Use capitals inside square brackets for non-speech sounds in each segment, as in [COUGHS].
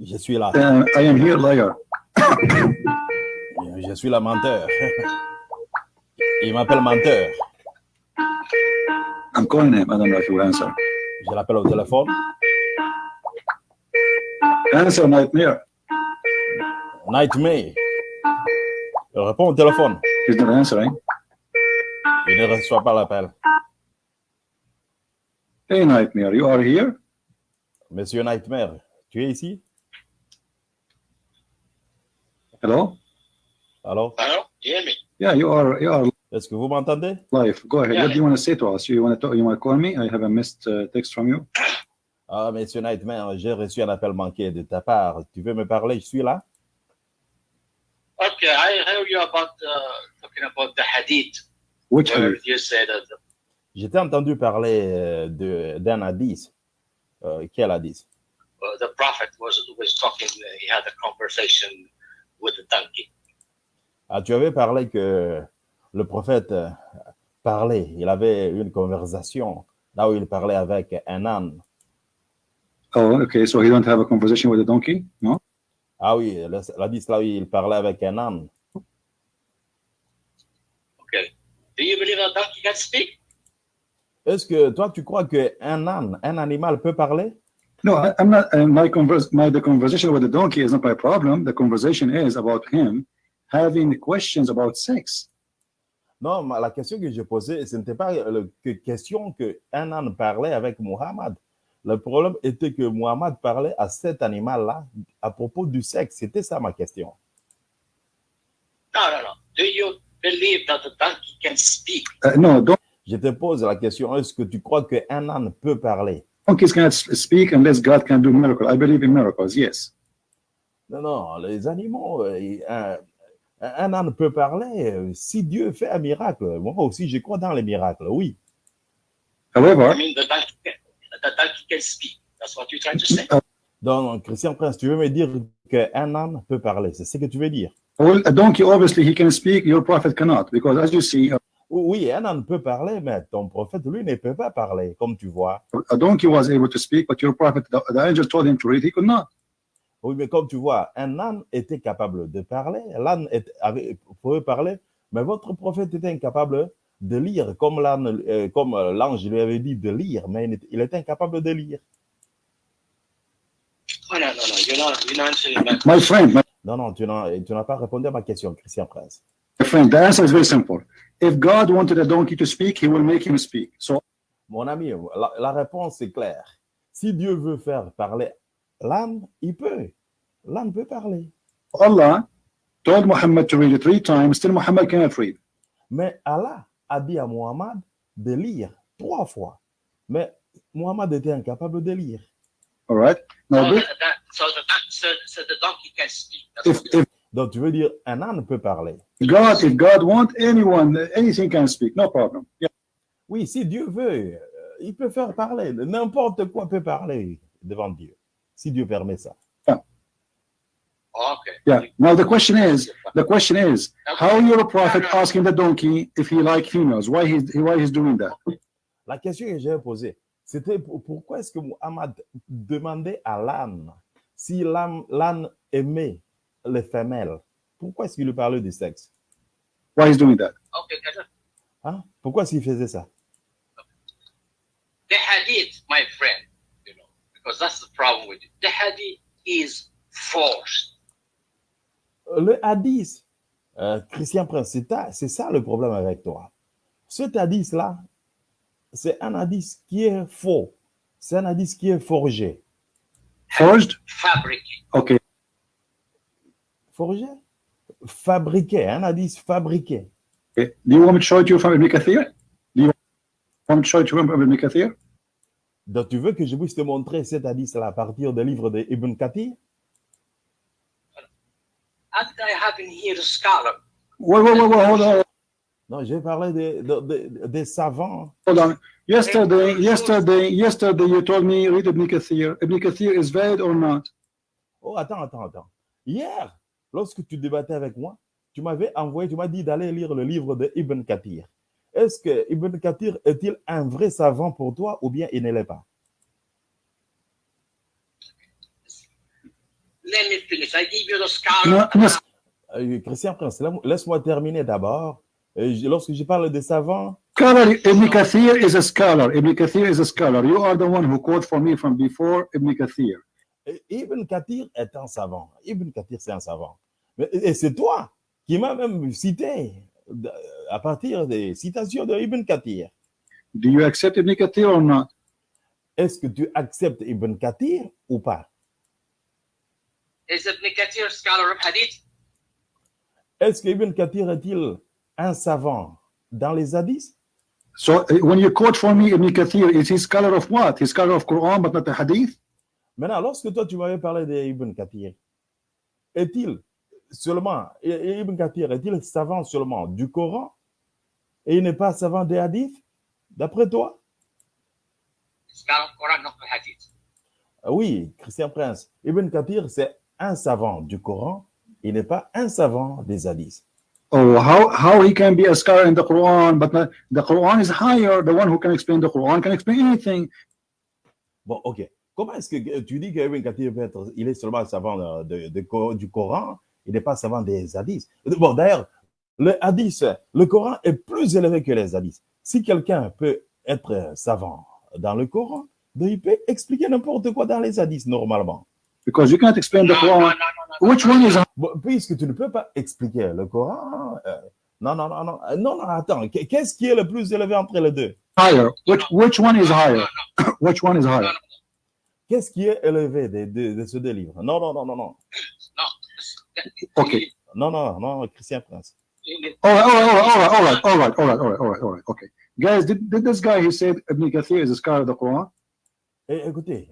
Je suis là. Uh, I am here, liar. Je suis la menteur. Il m'appelle menteur. I'm calling him. I don't know if will answer. Je l'appelle au téléphone. Answer, nightmare. Nightmare. Il répond au téléphone. He's not answering. Il ne reçoit pas l'appel. Hey, nightmare, you are here? Monsieur Nightmare, tu es ici? Hello? Alors, Hello? You hear me? Yeah, you are. You are est-ce que vous m'entendez? live. Go ahead. Yeah. What do you want to say to us? You want to you want to call me? I have a missed uh, text from you. Ah, Monsieur Nightmare, j'ai reçu un appel manqué de ta part. Tu veux me parler? Je suis là. Okay, I heard you about uh, talking about the hadith, Which hadith? you said that the, Je t'ai entendu parler euh, de- d'un hadith. Euh, quel hadith? uh, the prophet was was talking. Uh, he had a conversation with the donkey. Ah, tu avais parlé que le prophète euh, parlait. Il avait une conversation là où il parlait avec un âne. Oh, okay. So he don't have a conversation with the donkey? No? Ah oui, le- l'hadith là où il parlait avec un âne. Okay. Do you believe a donkey can speak? Est-ce que toi, tu crois qu'un âne, un animal peut parler? No, I, I'm not. Uh, my converse, my the conversation with the donkey is not my problem. The conversation is about him having questions about sex. Non, ma- la question que j'ai posée, ce n'était pas la question qu'un âne parlait avec Muhammad. Le problème était que Muhammad parlait à cet animal-là à propos du sexe. C'était ça ma question. No, no, no. Do you believe that the donkey can speak? Uh, no, don- Je te pose la question, est-ce que tu crois qu'un âne peut parler? Donkeys cannot speak unless God can do miracle. I believe in miracles. Yes. Non, non, les animaux, euh, il- un, un âne peut parler. euh, Si Dieu fait un miracle, moi aussi, je crois dans les miracles, oui. However, I mean, the donkey can, the donkey can speak. That's what you're trying to say. Donc, Christian Prince, tu veux me dire qu'un âne peut parler, c'est ce que tu veux dire? well, a donkey obviously he can speak. Your prophet cannot because, as you see, Oui, un âne peut parler, mais ton prophète, lui, ne peut pas parler, comme tu vois. a donkey was able to speak, but your prophet, the, the angel told him to read. He could not. Oui, mais comme tu vois, un âne était capable de parler, l'âne pouvait parler, mais votre prophète était incapable de lire, comme l'âne, euh, comme l'ange lui avait dit de lire, mais il était- il était incapable de lire. Oh, no, no, no. You're not, you're not answering my friend, my, Non, non, tu n'as tu n'as pas répondu à ma question, Christian Prince. My friend, the answer is very simple. If God wanted a donkey to speak, he will make him speak. So Mon ami, la, la réponse est claire. Si Dieu veut faire parler l'âne, il peut. L'âne peut parler. Allah told Muhammad to read it three times. Still, Muhammad cannot read. Mais Allah a dit à Muhammad de lire trois fois. Mais Muhammad était incapable de lire. All right. Now, So, this, that, that, so, the, don- so, so the donkey can speak. That's if, if Donc, tu veux dire, un âne peut parler. God, if God want anyone, anything can speak. No problem. Yeah. Oui, si Dieu veut, euh, il peut faire parler. N'importe quoi peut parler devant Dieu, si Dieu permet ça. Okay. Yeah. Now the question is, the question is, how your prophet asking the donkey if he like females? Why he's why he's doing that? La question que j'ai posée, c'était pour- pourquoi est-ce que Muhammad demandait à l'âne si l'âne l'âne aimait les femelles? Pourquoi est-ce qu'il lui parlait du sexe? Why he's doing that? Okay. Hein? Pourquoi est-ce qu'il faisait ça? The hadith, my friend, you know, because that's the problem with it. The hadith is forced. Le hadith, euh, Christian Prince, c'est ça le problème avec toi. Cet hadith-là, c'est un hadith qui est faux. C'est un hadith qui est forgé. Forged? fabricated. Okay. Forgé? Fabriqué, un hadith fabriqué. okay. Do you want me to show it to you from Ibn Kathir? Do you want me to show it to you from Ibn Kathir? Donc, tu veux que je puisse te montrer cet hadith-là à partir des livres de Ibn Kathir? I have in here a scholar? Wait, wait, wait, wait, hold on, Non, j'ai parlé des de, de- des savants. hold on. Yesterday, yesterday, yesterday, you told me read Ibn Kathir. Ibn Kathir is valid or not? Oh, attends, attends, attends. Hier, lorsque tu débattais avec moi, tu m'avais envoyé, tu m'as dit d'aller lire le livre de Ibn Kathir. Est-ce que Ibn Kathir est-il un vrai savant pour toi ou bien il ne l'est pas? let me finish. I give you the scholar. No, no, Euh, Christian Prince, la- laisse-moi terminer d'abord. Euh, Lorsque je parle de savants, scholar Ibn Kathir is a scholar. Ibn Kathir is a scholar. You are the one who quote for me from before Ibn Kathir. Ibn Kathir est un savant. Ibn Kathir, c'est un savant. Et c'est toi qui m'as même cité de- à partir des citations de Ibn Kathir. Do you accept Ibn Kathir or not? Est-ce que tu acceptes Ibn Kathir ou pas? Is Ibn Kathir scholar of hadith? Est-ce que Ibn Kathir est-il un savant dans les hadiths? So uh, when you quote for me Ibn Kathir, is he scholar of what? He's scholar of Quran but not the hadith? Maintenant, lorsque toi, tu m'avais parlé d'Ibn Kathir, est-il seulement, Ibn Kathir est-il savant seulement du Coran et il n'est pas savant des hadiths, d'après toi? Scholar of Quran, not the hadith. Ah Oui, Christian Prince, Ibn Kathir, c'est un savant du Coran, il n'est pas un savant des hadiths. Oh, how how he can be a scholar in the Quran, but not, the Quran is higher. The one who can explain the Quran can explain anything. Bon, ok. Comment est-ce que tu dis qu'Ibn Kathir peut être, il est seulement savant de- de Co- du Coran, il n'est pas savant des hadiths Bon, d'ailleurs, le hadith, le Coran est plus élevé que les hadiths. Si quelqu'un peut être savant dans le Coran, ben, il peut expliquer n'importe quoi dans les hadiths normalement. Because you can't explain the Quran. Which one is puisque tu ne peux pas expliquer le Coran, euh, non, non, non, non, euh, non, non, attends, Qu- qu'est-ce qui est le plus élevé entre les deux? Higher? Which which one is higher? which one is higher? Qu'est-ce qui est élevé de, de, de ces deux livres? Non, non, non, non, non, Okay. No, no, no, Christian Prince. All right, all right, all right, all right, all right, all right, all right, all right, okay. Guys, did, did this guy who said Ibn Kathir is a scholar of the Quran? Eh, écoutez,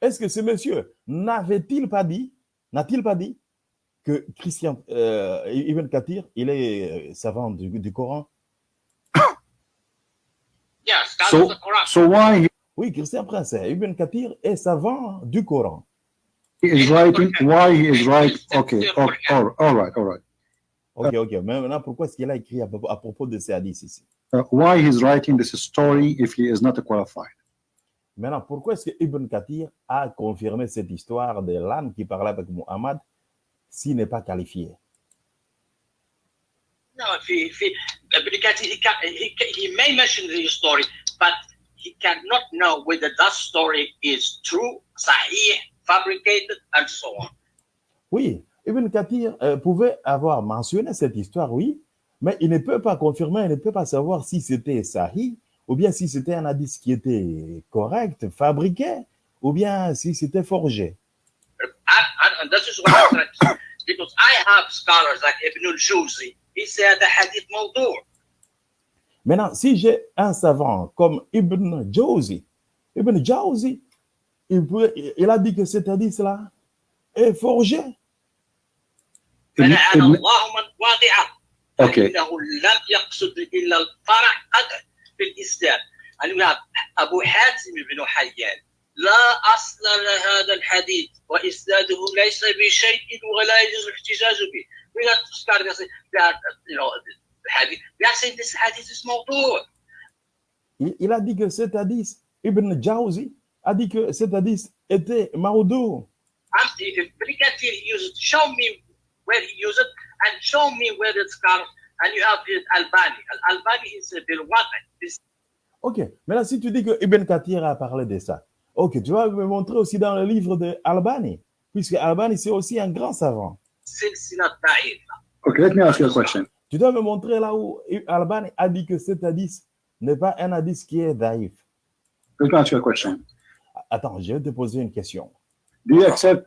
est-ce que ce monsieur n'avait-il pas dit, n'a-t-il pas dit que Christian euh, Ibn Kathir, il est euh, savant du, du Coran? [COUGHS] yes, that's so, the Quran. So why? Oui, Christian Prince, Ibn Kathir est savant du Coran is writing? Why he is right? Okay, oh, all right, all right, all right. Ok, ok. Mais maintenant, pourquoi est-ce qu'il a écrit à, propos- à propos de ces hadiths ici? Uh, why he's writing this story if he is not qualified? Maintenant, pourquoi est-ce que Ibn Kathir a confirmé cette histoire de l'âne qui parlait avec Muhammad s'il n'est pas qualifié? No, if he, if he, Ibn Kathir, he, he, he may mention the story, but he cannot know whether that story is true, sahih, fabricated, and so on. Oui, Ibn Kathir euh, pouvait avoir mentionné cette histoire, oui, mais il ne peut pas confirmer, il ne peut pas savoir si c'était sahih, ou bien si c'était un hadith qui était correct, fabriqué, ou bien si c'était forgé. And, and, and this is what I'm trying to say. Because I have scholars like Ibn al-Jawzi. He said the hadith mawdu'. Maintenant, si j'ai un savant comme Ibn Jawzi, Ibn Jawzi, il, peut- il a dit que cet hadith-là est forgé. فلعن Ibn- الله من واضعه Okay. فإنه لم يقصد إلا الفرع في الإسلام أبو حاتم بن حيان لا أصل لهذا الحديث وإسناده ليس بشيء ولا يجوز الاحتجاج به we are saying this hadith is موضوع il a dit que cet hadith, Ibn Jawzi, a dit que cet hadith était maudou. I'm if Brigadier used show me where he used it and show me where it's got and you have it Albani Al Albani is a bil this Ok, maintenant si tu dis que Ibn Kathir a parlé de ça, ok, tu vas me montrer aussi dans le livre de Albani, puisque Albani c'est aussi un grand savant. Okay, let me ask you a question. Tu dois me montrer là où Albani a dit que cet hadith n'est pas un hadith qui est daïf. Let me ask you a question. Attends, je vais te poser une question. Do you accept?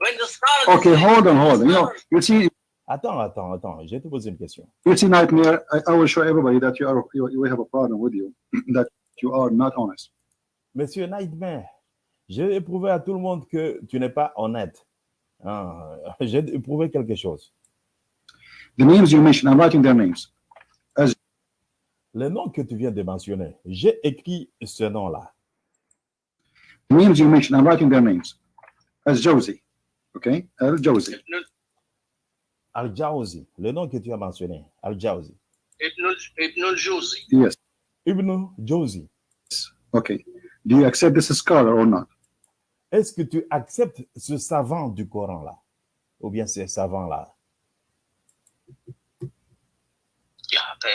Okay, hold on, hold on. You know, you see, Attends, attends, attends, je vais te poser une question. you see, nightmare. I, I will show everybody that you are you, you have a problem with you, [CLEARS THROAT] that you are not honest. Monsieur Nightmare, je vais prouver à tout le monde que tu n'es pas honnête. Ah, te prouver quelque chose. The names you mentioned, I'm writing their names. Le nom que tu viens de mentionner, j'ai écrit ce nom-là. The names you mentioned, I'm writing their names. As Josie. Okay, Al Josie. Ibn, Al-Jawzi, le nom que tu as mentionné, Al-Jawzi. Ibn, Ibn al-Juzi. Yes. Ibn Jawzi, Okay. Do you accept this as scholar or not? est-ce que tu acceptes ce savant du Coran-là ou bien ces savants-là Yeah, the,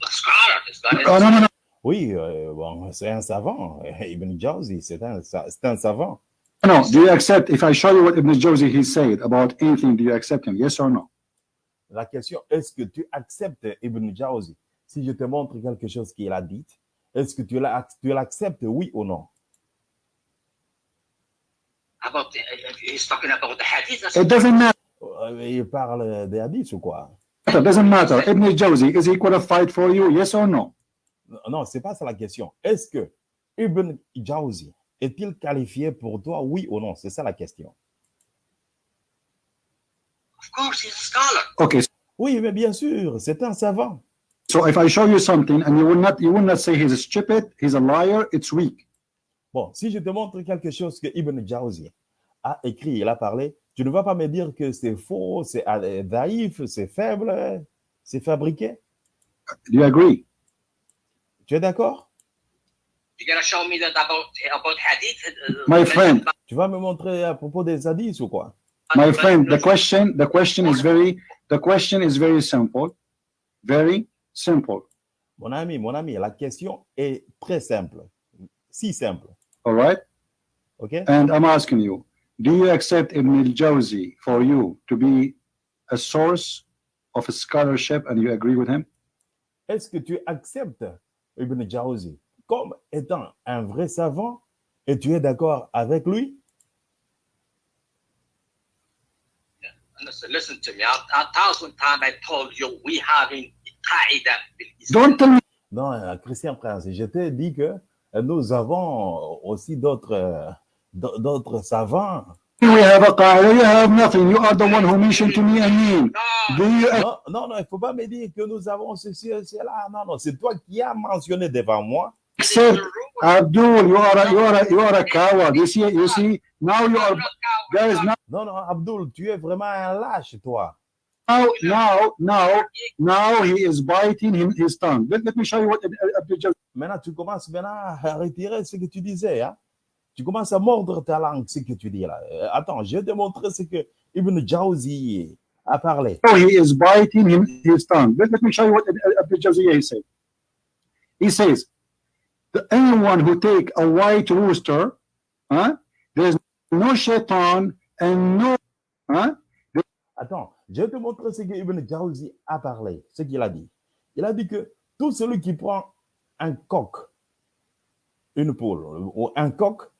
the scholar, this guy Oh, is- no, no, no. Oui, euh, bon, c'est un savant. [LAUGHS] Ibn Jawzi, c'est un, un savant. No, do you accept, if I show you what Ibn Jawzi he said about anything, do you accept him? Yes or no? La question, est-ce que tu acceptes Ibn Jawzi? Si je te montre quelque chose qu'il a dit, est-ce que tu la- tu l'acceptes, oui ou non? About the, he's talking about the hadith. It doesn't matter. Euh, Il parle des hadiths ou quoi? It doesn't matter. Ibn Jawzi, is he qualified for you? Yes or no? Non, c'est pas ça la question. Est-ce que Ibn Jawzi est-il qualifié pour toi, oui ou non? C'est ça la question. of course he's a scholar. Okay, Oui, mais bien sûr, c'est un savant. so if I show you something and you will not, you will not say he's stupid, he's a liar, it's weak. Bon, si je te montre quelque chose que Ibn Jawzi a écrit, il a parlé, tu ne vas pas me dire que c'est faux, c'est euh, naïf, c'est faible, c'est fabriqué? Do you agree? Tu es d'accord? You're gonna show me that about about hadith. uh, My friend. Tu vas me montrer à propos des hadiths ou quoi? My friend, the question, the question is very, the question is very simple, very simple. Mon ami, mon ami, la question est très simple. Si simple. All right? OK? And I'm asking you, do you accept Ibn al-Jawzi for you to be a source of scholarship and you agree with him? Est-ce que tu acceptes Ibn Jawzi comme étant un vrai savant et tu es d'accord avec lui? Listen, to me. A, thousand times I told you we Don't tell me. Non, euh, Christian Prince, je t'ai dit que euh, nous avons aussi d'autres euh, d'autres savants. We have a qaida, you have nothing. You are the one who mentioned to me a name. Do you Non, non, non, il ne faut pas me dire que nous avons ceci et cela. Non, non, c'est toi qui as mentionné devant moi. rule. Abdul? You are a, you are a, you are a coward. You see, you see. Now you are. There is not Non, non, Abdul, tu es vraiment un lâche, toi. now, now, now, now. He is biting him his tongue. Let, let me show you what Ab- Abdul Jawzi. Maintenant, tu commences maintenant à retirer ce que tu disais. Hein? Tu commences à mordre ta langue, ce que tu dis là. Euh, attends, je vais te montrer ce que Ibn Jawzi a parlé. Now he is biting him his tongue. Let, let me show you what Abdul Jawzi said. He says, the, anyone who take a white rooster, huh? There's no shaitan and no, huh? Attends, je vais te montrer ce que Ibn Jawzi a parlé, ce qu'il a dit. Il a dit que tout celui qui prend un coq, une poule ou un coq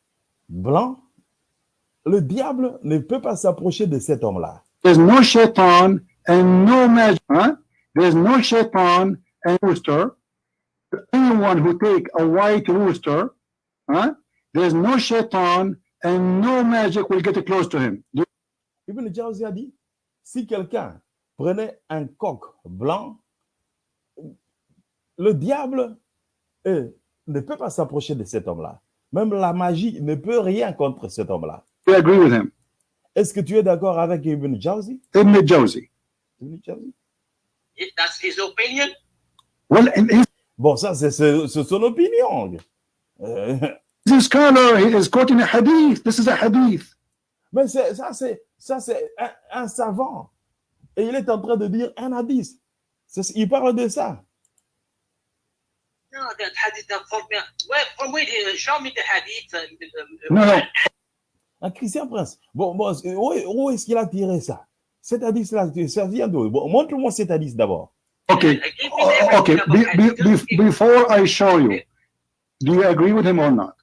blanc, le diable ne peut pas s'approcher de cet homme-là. There's no shaitan and no magic. Huh? There's no shaitan and rooster. Anyone who take a white rooster, huh? There's no shaitan and no magic will get close to him. Ibn Jawzi a dit, si quelqu'un prenait un coq blanc, le diable ne peut pas s'approcher de cet homme-là. Même la magie ne peut rien contre cet homme-là. you agree with him? Est-ce que tu es d'accord avec Ibn Jawzi? Ibn Jawzi. Ibn Jawzi? If That's his opinion. Well, Bon, ça, c'est son opinion. Euh, a scholar. Is quoting a hadith. This is a hadith. mais ça, c'est ça, c'est un, un savant. Et il est en train de dire un hadith. Il parle de ça. No, that hadith uh, from where from where he show me the hadith. uh, uh, No, no. Un Christian Prince. Bon, bon où, est- où est-ce qu'il a tiré ça? Cet hadith-là, ça vient d'où? Bon, Montre-moi cet hadith d'abord. Okay. uh, about Be, be, before I show you, do you agree with him or not?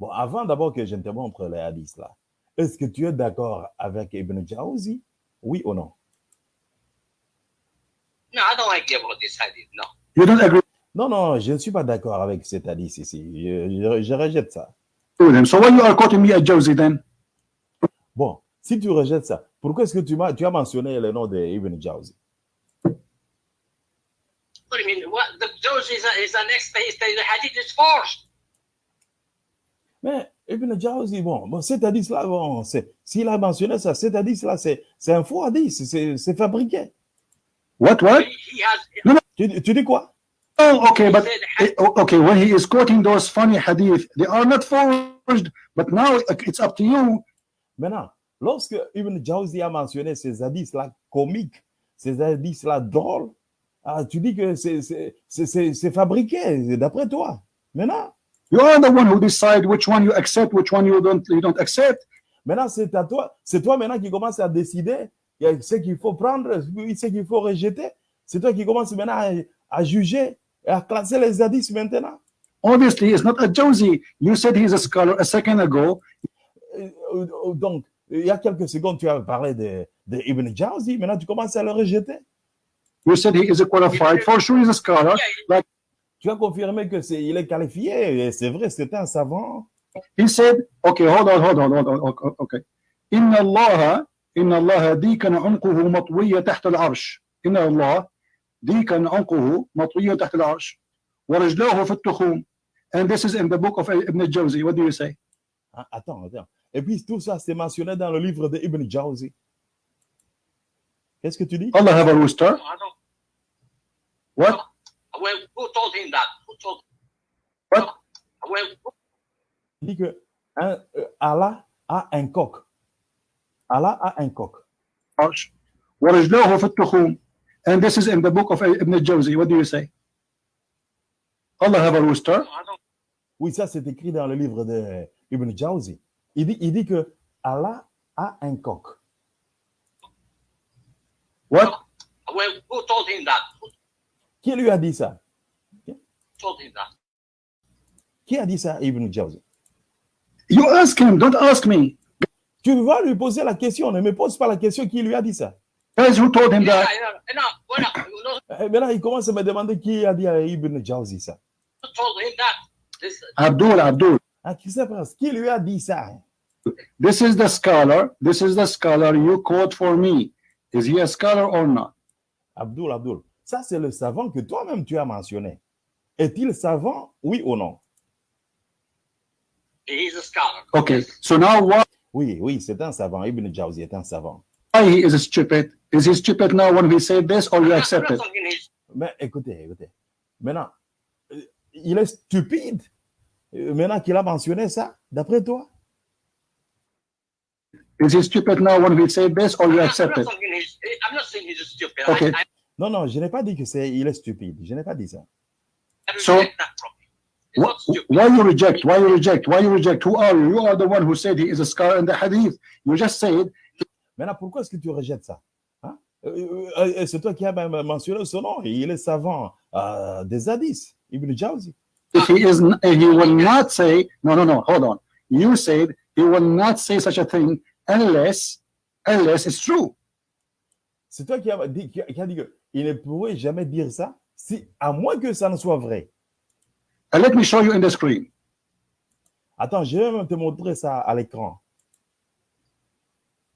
Bon, avant d'abord que je te montre les hadiths là, est-ce que tu es d'accord avec Ibn Jawzi Oui ou non? No, I don't agree about this hadith. No. You don't agree? Non, non, je ne suis pas d'accord avec cet hadith ici. Je, je- je rejette ça. him. So why you are quoting me at Jawzi then? Bon, si tu rejettes ça, pourquoi est-ce que tu, m'as- tu as mentionné le nom de Ibn Jawzi? What do you mean? What? The Jawzi is, a, is an expert. He said The hadith is forced. Mais Ibn Jawzi, bon, bon cet hadith-là, bon, c'est- s'il a mentionné ça, cet hadith-là, c'est c'est un faux hadith, c'est c'est fabriqué. What, what? Tu, tu dis quoi? Oh, okay, but oh, okay, when he is quoting those funny hadith, they are not forged, but now it's up to you. Maintenant, Lorsque Ibn Jawzi a mentionné ces hadiths-là comiques, ces hadiths-là drôles, ah, tu dis que c'est- c'est c'est- c'est- c'est fabriqué, d'après toi. Maintenant, You are the one who decide which one you accept, which one you don't you don't accept. maintenant c'est à toi, c'est toi maintenant qui commence à décider ce qu'il faut prendre, ce qu'il faut rejeter. C'est toi qui commences maintenant à, à juger à classer les hadiths maintenant. Obviously, it's not a Jawzi. You said he's a scholar a second ago. Euh, euh, euh, donc, il y a quelques secondes, tu as parlé de, de Ibn Jawzi. Maintenant, tu commences à le rejeter. You said he is a qualified. For sure, he's a scholar. Like, tu as confirmé que c'est il est qualifié. C'est vrai, c'était un savant. He said, okay, hold on, hold on, hold on, okay. Inna Allah, inna Allah dikana unquhu matwiya tahta al-arsh. Inna Allah, الله ديكن عنقه مطوية تحت العرش ورجلاه في التخوم. And this is in the book of Ibn Jawzi. What do you say? Ah, Attends, attends. Et puis tout ça, c'est mentionné dans le livre de Ibn Jawzi. Qu'est-ce que tu dis? Allah have a rooster. I don't, What? well, who told him that? Who told? What? Well, who- Il dit que hein, euh, Allah a un coq. Allah a un coq. العرش ورجلاه في التخوم. And this is in the book of Ibn Jawzi. What do you say? Allah have a rooster. Oui, ça c'est écrit dans le livre de Ibn Jawzi. Il dit, il dit que Allah a un coq. What? Well, who told him that? Who Qui lui a dit ça? told him that? Qui a dit ça à Ibn Jawzi? You ask him. Don't ask me. Tu vas lui poser la question, ne me pose pas la question qui lui a dit ça. Guys who told him Yeah, that. Maintenant, il commence à me demander qui a dit à Ibn Jawzi ça. who told him that? This, Abdul, Abdul. Ah, qui sait pas, qui lui a dit ça? This is the scholar. This is the scholar you quote for me. Is he a scholar or not? Abdul, Abdul. Ça, c'est le savant que toi-même tu as mentionné. Est-il savant, oui ou non? he's a scholar. Okay. So now why Oui, oui, c'est un savant. Ibn Jawzi est un savant. he is stupid? Is he stupid now when we say this or you accept it? Mais écoutez, écoutez. Maintenant, euh, il est stupide. euh, Maintenant qu'il a mentionné ça, d'après toi? Is he stupid now when we say this or I'm you accept it? I'm not saying he's stupid. Okay. I, I, Non, non, je n'ai pas dit que c'est, il est stupide. Je n'ai pas dit ça. I So-. Why you reject? Why you reject? Why you reject? Who are you? You are the one who said he is a scholar in the hadith. You just said Maintenant, pourquoi est-ce que tu rejettes ça? Hein? Euh, euh, euh, c'est toi qui as même mentionné son nom. Il est savant euh, des hadiths, Ibn Jawzi. if he is he will not say no no no hold on. You said he will not say such a thing unless unless it's true. C'est toi qui as dit, qui a- qui a dit qu'il ne pourrait jamais dire ça, si, à moins que ça ne soit vrai. And let me show you in the screen. Attends, je vais même te montrer ça à l'écran.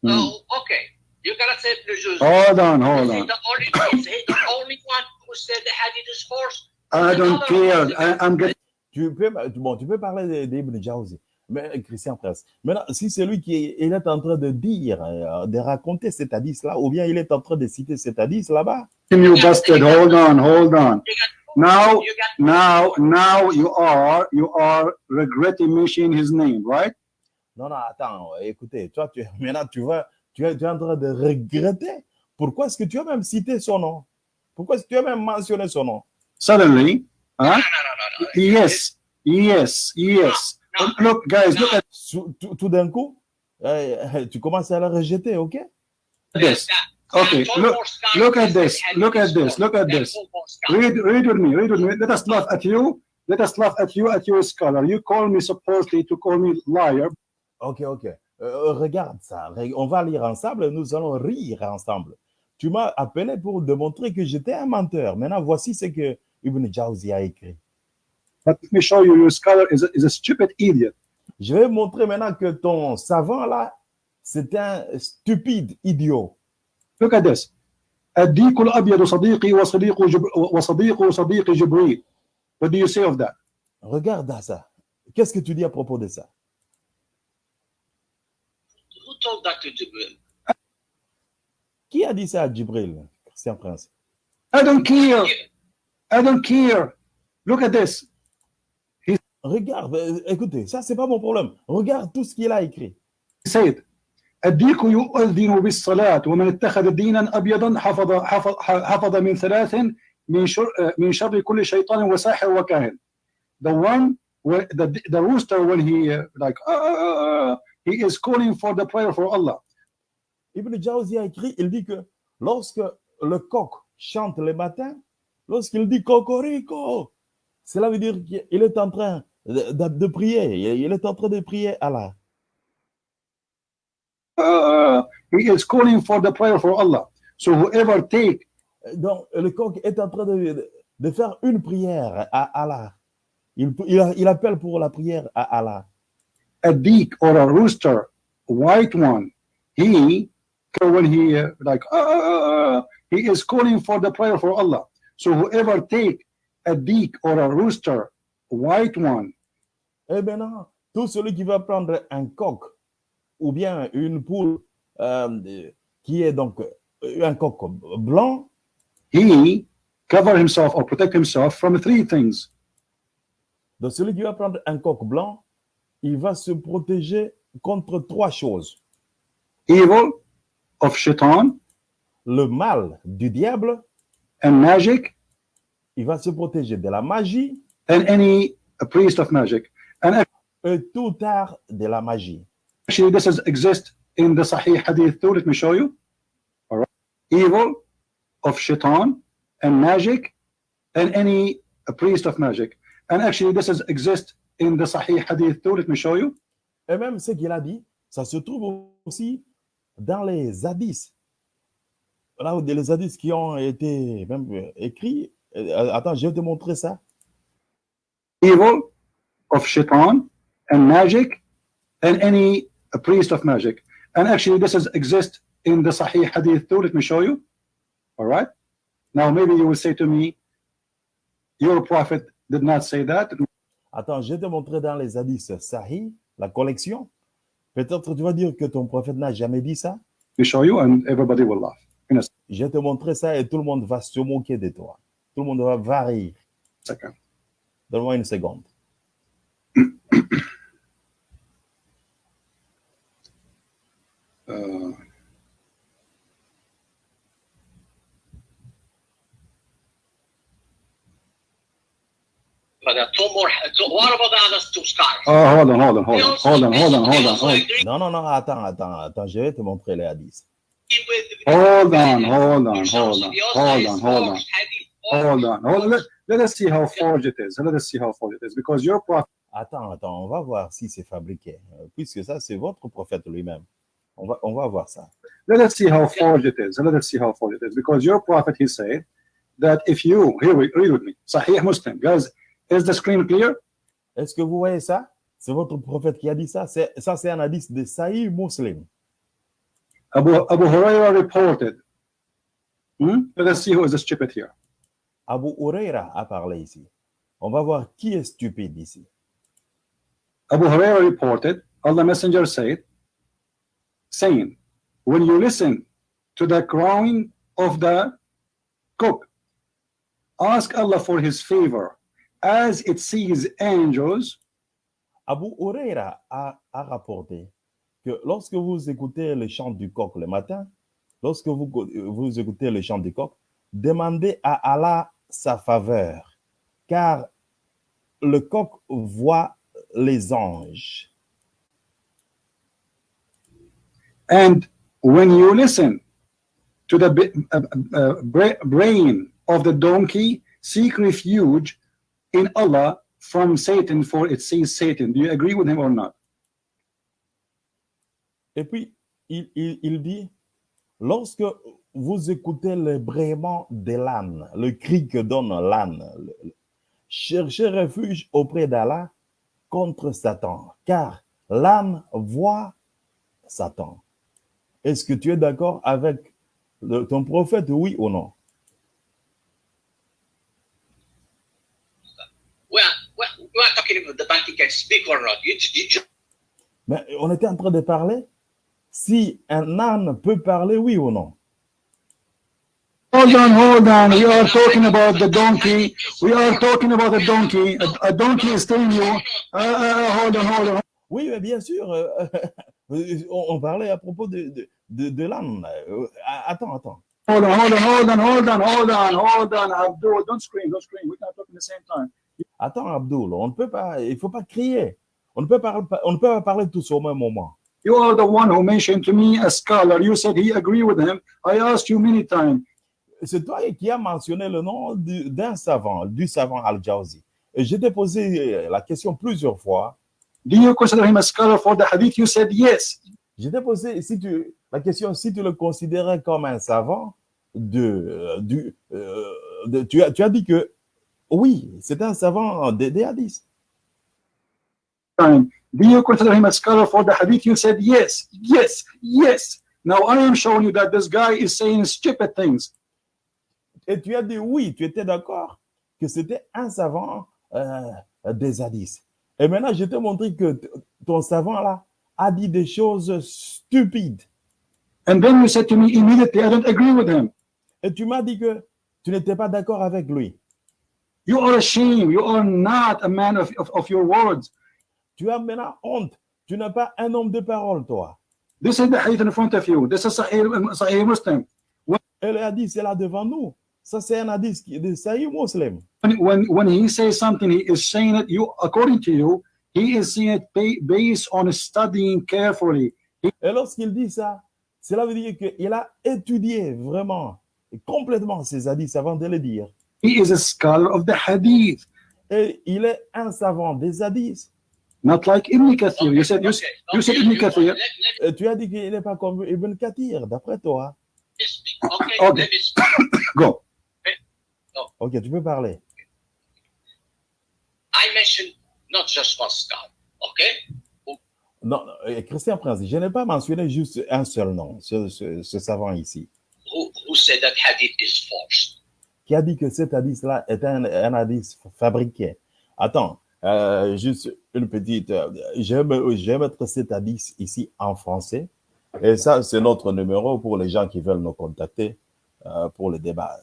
Hmm. So, okay. You cannot say the Jews. Hold on, hold on. the only, the only one who said the hadith is false? I don't care. I, I'm getting Tu peux, bon, tu peux parler de- d'Ibn Jawzi, mais Christian Presse. Maintenant, si c'est lui qui est, il est en train de dire, euh, de raconter cet hadith-là, ou bien il est en train de citer cet hadith là-bas, you busted. Hold on, hold on. Now now now you are you are regretting mentioning his name, right? non, non, attends, écoutez, toi, tu, [LAUGHS] maintenant, tu vas, tu es, tu es en train de regretter. Pourquoi est-ce que tu as même cité son nom? Pourquoi est-ce que tu as même mentionné son nom? Suddenly, huh? no, no, no, no. Yes, yes, yes. Look, guys, look at Tout, tout d'un coup, euh, tu commences à le rejeter, ok? this. That- Okay, look- look at this, look at is this, look at this. Read, read with me, read with me. Let us laugh at you. Let us laugh at you, at your scholar. You call me supposedly to call me liar. Ok, ok. Euh, regarde ça. Re- On va lire ensemble. Nous allons rire ensemble. Tu m'as appelé pour démontrer que j'étais un menteur. Maintenant, voici ce que Ibn Jawzi a écrit. But let me show you, your scholar is a, is a stupid idiot. Je vais montrer maintenant que ton savant là, c'est un stupide idiot. Look at this. الديك الأبيض صديقي وصديق جب... وصديق صديق جبريل. What do you say of that? Regarde à ça. Qu'est-ce que tu dis à propos de ça? Told that to Jibril? Qui a dit ça à Djibril, Christian Prince? I don't care. I don't care. Look at this. Regarde, euh, écoutez, ça c'est pas mon problème. Regarde tout ce qu'il a écrit. He said, الديك يؤذن بالصلاة ومن اتخذ دينا أبيضا حفظ حفظ حفظ من ثلاث من شر من شر كل شيطان وساحر وكاهن. The one the the rooster when he uh, like uh, uh, uh, he is calling for the prayer for Allah. Ibn Jawzi a écrit, il dit que lorsque le coq chante le matin, lorsqu'il dit cocorico, cela veut dire qu'il est en train de, de- de prier, il est en train de prier Allah. Uh, he is calling for the prayer for Allah. So whoever take Donc, le coq est en train de, de faire une prière à Allah. Il, il, il appelle pour la prière à Allah. A deek or a rooster, white one, he when he uh, like uh, uh, uh, he is calling for the prayer for Allah. So whoever take a deek or a rooster, white one, Et maintenant, tout celui qui va prendre un coq ou bien une poule euh, qui est donc euh, un coq blanc, he cover himself or protect himself from three things: donc celui qui va prendre un coq blanc, il va se protéger contre trois choses. evil of shaitan Le mal du diable, and magic il va se protéger de la magie and any a priest of magic. And et tout art de la magie. actually, this is exist in the Sahih Hadith too. Let me show you. All right, evil of shaitan and magic and any a priest of magic. And actually, this is exist in the Sahih Hadith too. Let me show you. Et même ce qu'il a dit, ça se trouve aussi dans les hadiths. Là, les hadiths qui ont été même écrits. Euh, Attends, je vais te montrer ça. Evil of shaitan and magic and any priest of magic. And actually, this is exist in the Sahih Hadith too. Let me show you. All right? Now, maybe you will say to me, your prophet did not say that. Attends, je vais te montrer dans les hadiths Sahih, la collection. Peut-être tu vas dire que ton prophète n'a jamais dit ça. We show you, and everybody will laugh. In a Je vais te montrer ça et tout le monde va se moquer de toi. Tout le monde va, va rire. second. Donne-moi une seconde. Uh, But uh, two more. Two, what about the others two scars? oh, hold on, hold on, hold on, hold on, hold on, hold on, hold on. Non, non, non, attends, attends, attends. Je vais te montrer les hadiths. Hold on, hold on, hold on, hold on, hold on, hold on, hold on. Let, let us see how forged it is. Let us see how forged it is. Because your prophet Attends, attends, on va voir si c'est fabriqué. Euh, Puisque ça, c'est votre prophète lui-même. On va, on va voir ça. let us see how forged it is. Let us see how forged it is. Because your prophet, he said that if you, here we read with me, Sahih Muslim, guys, is the screen clear? Est-ce que vous voyez ça? C'est votre prophète qui a dit ça. Ça, c'est un hadith de Sahih Muslim. Abu, Abu Huraira reported. Hmm? Let us see who is the stupid here. Abu Huraira a parlé ici. On va voir qui est stupide ici. Abu Huraira reported, Allah Messenger said, saying, when you listen to the crowing of the cock, ask Allah for his favor as it sees angels Abu Huraira a, a rapporté que lorsque vous écoutez le chant du coq le matin, lorsque vous, vous écoutez le chant du coq, demandez à Allah sa faveur, car le coq voit les anges. And when you listen to the uh, uh, bra- brain of the donkey, seek refuge in Allah from Satan, for it sees Satan. Do you agree with him or not? Et puis, il, il- dit, lorsque vous écoutez le braiement de l'âne, le cri que donne l'âne, cherchez refuge auprès d'Allah contre Satan, car l'âne voit Satan. Est-ce que tu es d'accord avec ton prophète, oui ou non? We are, we are, we are talking about the donkey can speak or not. You, you just Mais on était en train de parler si un âne peut parler, oui ou non? Hold on, hold on. We are talking about the donkey. We are talking about a donkey. A, a donkey is telling you, uh, uh, hold on, hold on. Oui, mais bien sûr. euh, [LAUGHS] on, on parlait à propos de, de, de, de l'âne. Euh, Attends, attends. Hold on, hold on, hold on, hold on, hold on, hold on, Abdul. Don't scream, don't scream. We cannot talk at the same time. Attends, Abdul, on ne peut pas, il faut pas crier. On ne peut pas, on ne peut pas parler tous au même moment. You are the one who mentioned to me a scholar. You said he agreed with him. I asked you many times. C'est toi qui as mentionné le nom du- d'un savant, du savant Al-Jawzi. Et je t'ai posé euh, la question plusieurs fois. Do you consider him a scholar for the hadith? You said yes. Je t'ai posé si tu, la question si tu le considérais comme un savant de, euh, du, euh, de- tu, as, tu as dit que oui, c'est un savant des, des hadiths. Time. Do you consider him a scholar for the hadith? You said yes, yes, yes. Now I am showing you that this guy is saying stupid things. Et tu as dit oui, tu étais d'accord que c'était un savant euh, des hadiths. Et maintenant, je t'ai montré que ton savant là a dit des choses stupides. And then you said to me immediately, I don't agree with him. Et tu m'as dit que tu n'étais pas d'accord avec lui. You are ashamed. You are not a man of, of, of your words. Tu as maintenant honte. Tu n'es pas un homme de parole, toi. This is the hadith in front of you. This is Sahih, Sahih Muslim. Et le hadith, c'est là devant nous. Ça, c'est un hadith de Sahih Muslim. When, when, when he says something, he is saying it, you, according to you, he is saying it ba- based on studying carefully. Et lorsqu'il dit ça, cela veut dire qu'il a étudié vraiment, et complètement ces hadiths avant de les dire. He is a scholar of the hadith, Et il est un savant des hadiths. not like Ibn Kathir. You said, you, okay, you said Ibn Kathir. Let, let Et tu as dit qu'il n'est pas comme Ibn Kathir, d'après toi. [COUGHS] Okay. Go. Ok, tu peux parler. I mentioned not just one scholar. Okay, Non, non, euh, Christian Prince, je n'ai pas mentionné juste un seul nom, ce, ce- ce savant ici, who who said that hadith is forced? Qui a dit que cet hadith-là est un, un hadith fabriqué? Attends, euh, juste une petite. euh, je, vais, mettre cet hadith ici en français. Et ça, c'est notre numéro pour les gens qui veulent nous contacter euh, pour le débat.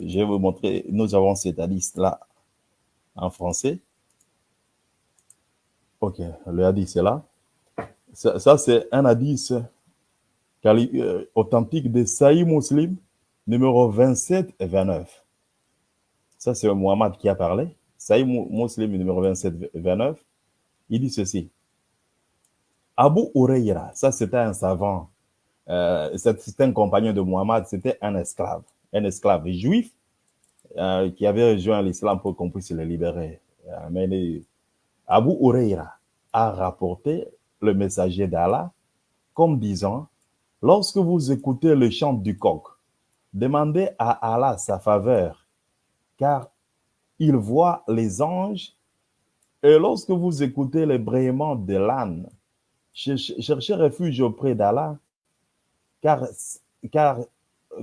Je vais vous montrer. Nous avons cet hadith-là en français. Ok, le hadith est là. Ça, c'est un euh, authentique de Sahih Muslim, numéro 27 et 29. Ça, c'est Mohamed qui a parlé. Mu- Muslim, numéro 27 et 29. Il dit ceci. Abu Huraira, ça c'était un savant, euh, c'était un compagnon de Mohamed, c'était un esclave, un esclave juif euh, qui avait rejoint l'islam pour qu'on puisse le libérer. Euh, mais Abu Huraira a rapporté le messager d'Allah comme disant, lorsque vous écoutez le chant du coq, demandez à Allah sa faveur, car il voit les anges, et lorsque vous écoutez les braiements de l'âne, cherchez refuge auprès d'Allah, car, car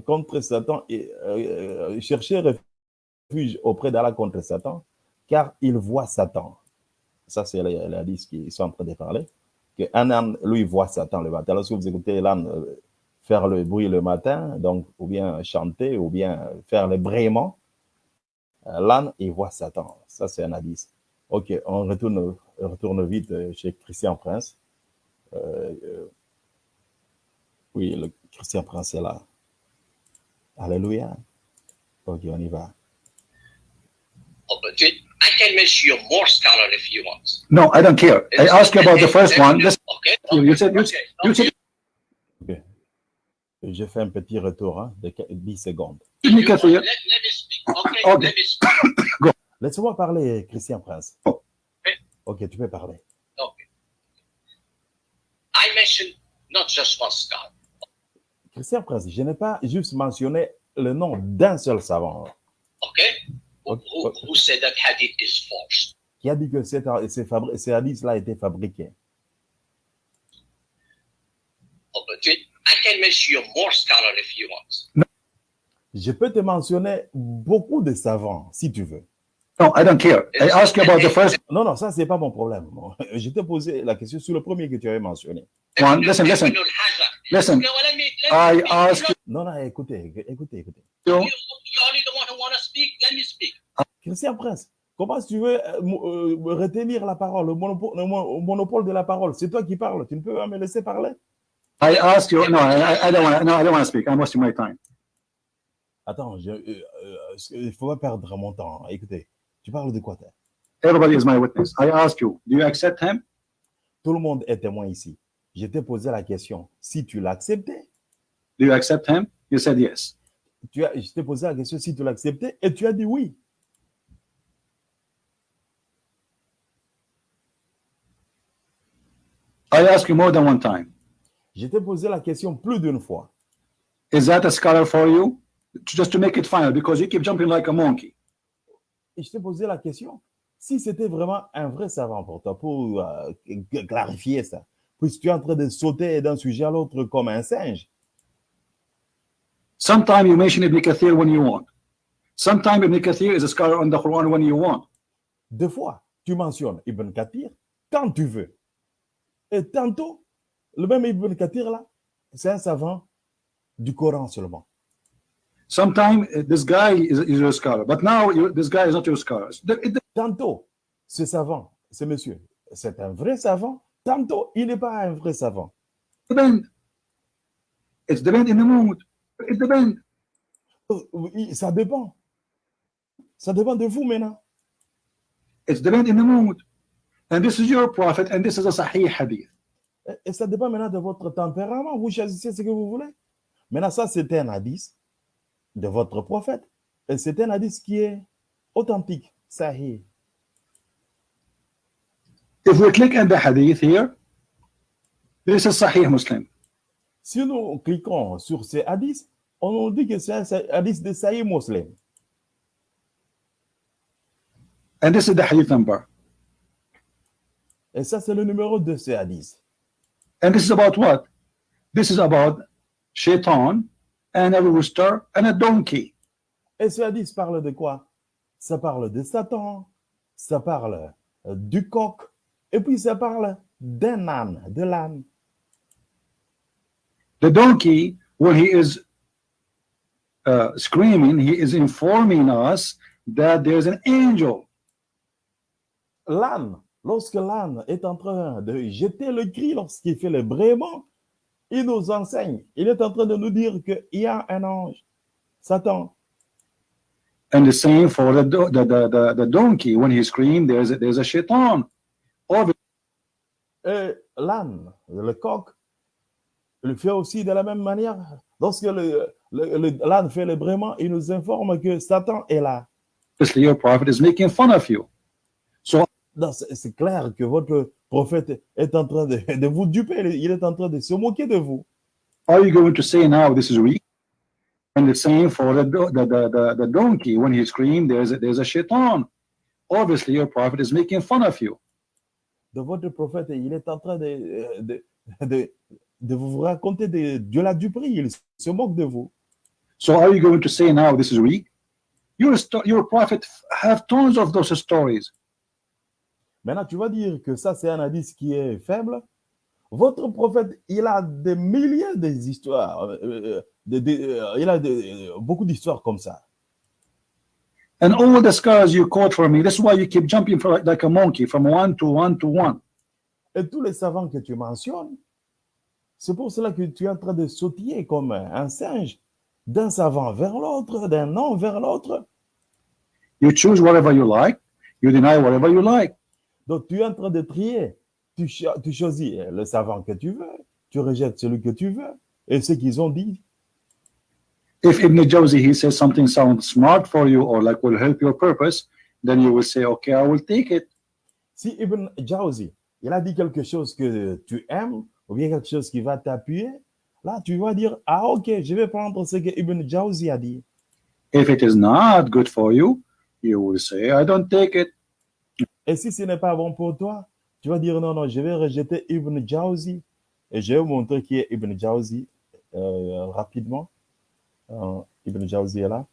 contre Satan, euh, cherchez refuge auprès d'Allah contre Satan, car il voit Satan. Ça, c'est les, les hadiths qui sont en train de parler. Qu'un âne, lui, voit Satan le matin. Lorsque vous écoutez l'âne euh, faire le bruit le matin, donc, ou bien chanter, ou bien faire le braiement, euh, l'âne, il voit Satan. Ça, c'est un hadith. Ok, on retourne, retourne vite euh, chez Christian Prince. Euh, euh, oui, le Christian Prince est là. Alléluia. Ok, on y va. Oh, but I can mention you more scholar if you want. No, I don't care. I asked you about the first one. Listen, Okay. You said- you- okay. you said-. Je fais un petit retour hein, de 10 secondes. Ibn You want- Kathir. Let, let me speak. Okay. Okay. Let me speak. [COUGHS] Laisse-moi parler, Christian Prince. Oh. Ok, tu peux parler. Okay. I mentioned not just one scholar. Christian Prince, je n'ai pas juste mentionné le nom d'un seul savant. Who, who, who said that hadith is false? qui a dit que cet- ces, fabri- ces hadiths-là étaient fabriqués? Oh, but I can mention you more scholar if you want. Je peux te mentionner beaucoup de savants, si tu veux. No, I don't care. I you about the first Non, non, ça, c'est pas mon problème. [LAUGHS] Je t'ai posé la question sur le premier que tu avais mentionné. one. Listen, listen, listen. I ask Non, non, écoutez, écoutez, écoutez. you. you, you're only the one who want to speak. Let me speak. Christian Prince, Comment tu veux euh, euh, retenir la parole, le monopole, le mo- monopole de la parole? C'est toi qui parles. Tu ne peux pas me laisser parler? I ask you, no, I, I don't want, no, I don't want to speak. I'm wasting my time. Attends, je, euh, euh, il faut pas perdre mon temps? Écoutez, tu parles de quoi Everybody is my witness. I ask you, do you accept him? Tout le monde est témoin ici. Je t'ai posé la question. Si tu l'acceptais, Do you accept him? You said yes. tu as, je t'ai posé la question si tu l'acceptais et tu as dit oui. I ask you more than one time. Je t'ai posé la question plus d'une fois. Is that a scholar for you? Just to make it final, because you keep jumping like a monkey. Et je t'ai posé la question si c'était vraiment un vrai savant pour toi, pour euh, clarifier ça. Puisque tu es en train de sauter d'un sujet à l'autre comme un singe? Sometimes you mention Ibn Kathir when you want. Sometimes Ibn Kathir is a scholar on the Quran when you want. Deux fois, tu mentionnes Ibn Kathir quand tu veux. Et tantôt, le même Ibn Kathir là, c'est un savant du Coran seulement. Sometimes uh, this guy is, is your scholar, but now you, this guy is not your scholar. It- it- Tantôt, ce savant, ce monsieur, c'est un vrai savant. Tantôt, il n'est pas un vrai savant. depend. It's depend in the mood. It depends. Euh, Ça dépend. Ça dépend de vous maintenant. It's depend in the mood. And this is your prophet, and this is a Sahih hadith. Et- ça dépend maintenant de votre tempérament. Vous choisissez ce que vous voulez. Maintenant, ça, c'est un hadith de votre prophète. Et c'est un hadith qui est authentique. Sahih. If we click on the hadith here, this is Sahih Muslim. Si nous cliquons sur ces hadiths, on nous dit que c'est un hadith de Sahih Muslim. And this is the hadith number. Et ça, c'est le numéro de ces hadiths. And this is about what? This is about shaitan and a rooster and a donkey. Et ce hadith parle de quoi Ça parle de Satan, ça parle euh, du coq, et puis ça parle d'un âne, de l'âne. The donkey, when he is uh, screaming, he is informing us that there's an angel. L'âne, lorsque l'âne est en train de jeter le cri, lorsqu'il fait le brément, il nous enseigne, il est en train de nous dire qu'il y a un ange, Satan. And the same for the, do- the, the, the, the donkey. When he screams, there's a, there's a shaitan. Et l'âne, le coq, il fait aussi de la même manière. Lorsque le- le- le- l'âne fait le brément, il nous informe que Satan est là. your prophet is making fun of you. Non, C'est c'est clair que votre prophète est en train de, de vous duper, il est en train de se moquer de vous. Are you going to say now this is weak? And the same for the, the, the, the, donkey. When he screams, there's a, there's a shaitan. Obviously, your prophet is making fun of you. De votre prophète, il est en train de, de, de, de vous raconter de, de la duperie, il se moque de vous. So are you going to say now this is weak? Your, your prophet have tons of those stories. Maintenant, tu vas dire que ça, c'est un indice qui est faible. Votre prophète, il a des milliers d'histoires. euh, euh, de- de- euh, il a de- euh, beaucoup d'histoires comme ça. And all the scars you quote for me, that's why you keep jumping for like a monkey from one to one to one. Et tous les savants que tu mentionnes, c'est pour cela que tu es en train de sautiller comme un singe d'un savant vers l'autre, d'un nom vers l'autre. You choose whatever you like, you deny whatever you like. Donc, tu es en train de trier. Tu, cho- tu choisis le savant que tu veux, tu rejettes celui que tu veux. Et ce qu'ils ont dit, If Ibn Jawzi he says something sounds smart for you or like will help your purpose, then you will say, okay, I will take it. si Ibn Jawzi, il a dit quelque chose que tu aimes, ou bien quelque chose qui va t'appuyer, là, tu vas dire, ah ok, je vais prendre ce que Ibn Jawzi a dit. If it is not good for you, you will say, I don't take it. Et si ce n'est pas bon pour toi, tu vas dire, non, non, je vais rejeter Ibn Jawzi. Et je vais vous montrer qui est Ibn Jawzi euh, rapidement. Euh, Ibn Jawzi est là.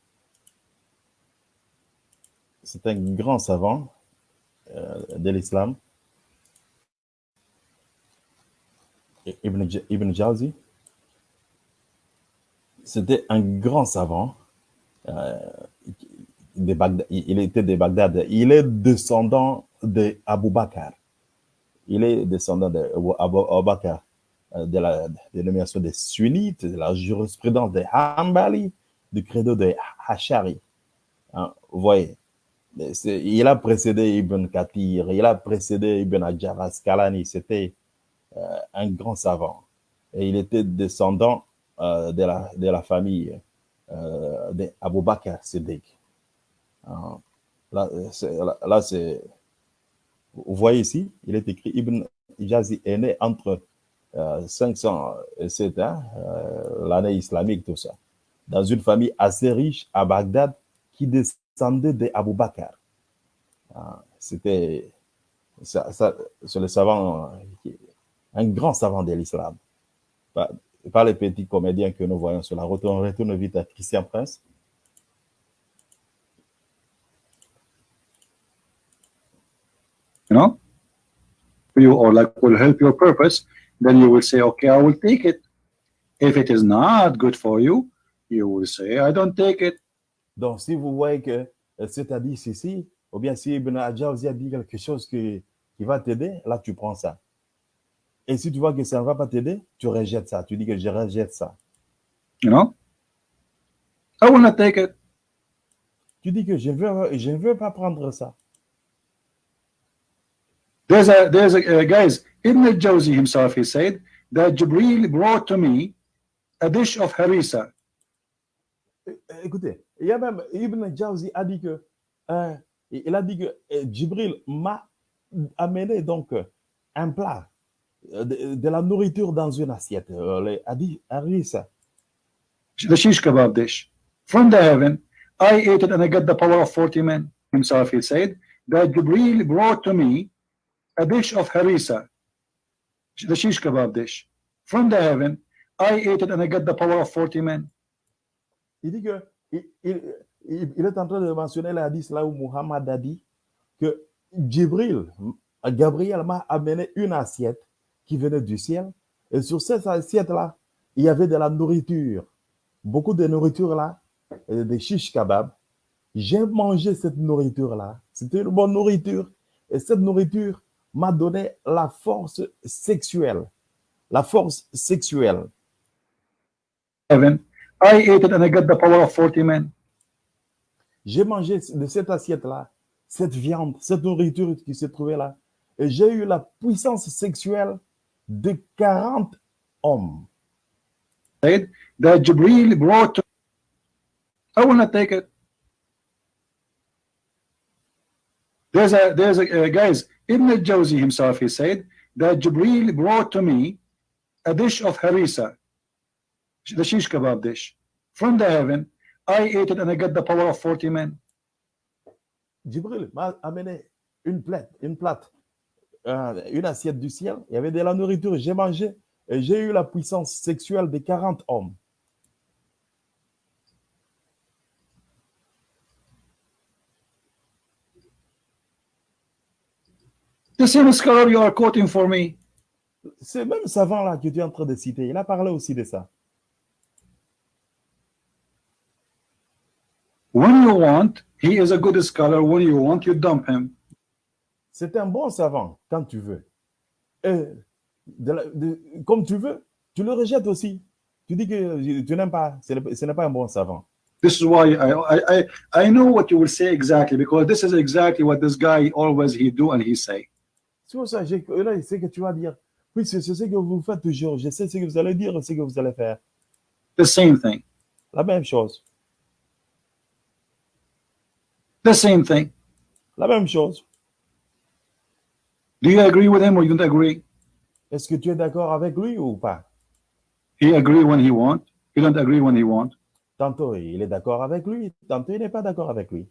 C'est un grand savant euh, de l'islam. Ibn, Ibn c'était un grand savant euh, de Bagdad, il était de Bagdad. Il est descendant de Abu Bakr. Il est descendant de Abu Bakr, euh, de la dénomination des sunnites, de la jurisprudence des Hanbali, du credo des Hachari. Hein, vous voyez, il a précédé Ibn Kathir, il a précédé Ibn Hajar Asqalani, c'était euh, un grand savant. Et il était descendant euh, de, la, de la famille euh, d'Abu Bakr Siddiq. Là, euh, là, là. Vous voyez ici, il est écrit Ibn Jazi est né entre euh, 507, hein, euh, l'année islamique, tout ça, dans une famille assez riche à Bagdad qui descendait d'Abu Bakr. Ah, C'était le savant, euh, un grand savant de l'islam. Pas, les petits comédiens que nous voyons sur la route. On retourne vite à Christian Prince. You know, you or like will help your purpose, then you will say, okay, I will take it. If it is not good for you, you will say, I don't take it. Donc, si vous voyez que c'est à dire ceci, ou bien si Ibn Ajawzi a dit quelque chose qui, qui va t'aider, là, tu prends ça. Et si tu vois que ça ne va pas t'aider, tu rejettes ça. Tu dis que je rejette ça. You know, I will not take it. Tu dis que je ne veux, je ne veux pas prendre ça. There's a there's a uh, guys. Ibn al-Jawzi himself he said that Jibril brought to me a dish of harissa. Écoutez, il y a même Ibn Jawzi a dit que euh, il a dit que euh, Jibril m'a amené donc euh, un plat euh, de, de la nourriture dans une assiette. Euh, le- a dit, a dit ça. the shish kebab dish from the heaven. I ate it and I got the power of 40 men. Himself, he said that Jibril brought to me a dish of harissa, the shish kebab dish from the heaven. I ate it and I got the power of 40 men. Il dit que il, est en train de mentionner le hadith là où Muhammad a dit que Jibril, Gabriel m'a amené une assiette qui venait du ciel. Et sur cette assiette-là, il y avait de la nourriture. Beaucoup de nourriture là, des shish kebab. J'ai mangé cette nourriture-là. C'était une bonne nourriture. Et cette nourriture m'a donné la force sexuelle. La force sexuelle. Heaven. I ate it and I got the power of 40 men. J'ai mangé de cette assiette-là, cette viande, cette nourriture qui se trouvait là. Et j'ai eu la puissance sexuelle de 40 hommes. That Jibril brought to I will not take it. There's a there's a uh, guys. Ibn al-Jawzi himself he said that Jibril brought to me a dish of harissa, the shish kebab dish from the heaven. I ate it and I got the power of 40 men. Jibril m'a amené une plate, une plate, euh, une assiette du ciel. Il y avait de la nourriture. J'ai mangé et j'ai eu la puissance sexuelle de 40 hommes. The same scholar you are quoting for me. Ce même savant-là que tu es en train de citer, il a parlé aussi de ça. When you want, he is a good scholar. When you want, you dump him. C'est un bon savant quand tu veux. Et de la- de- comme tu veux, tu le rejettes aussi. Tu dis que tu n'aimes pas, ce n'est pas un bon savant. This is why I, I I I know what you will say exactly because this is exactly what this guy always he do and he say. C'est pour ça, là, c'est ce que tu vas dire. Oui, c'est c'est ce que vous faites toujours. Je sais ce que vous allez dire et ce que vous allez faire. The same thing. La même chose. The same thing. La même chose. Do you agree with him or you don't agree? Est-ce que tu es d'accord avec lui ou pas? He agree when he want. He don't agree when he want. Tantôt, il est d'accord avec lui. Tantôt, il n'est pas d'accord avec lui.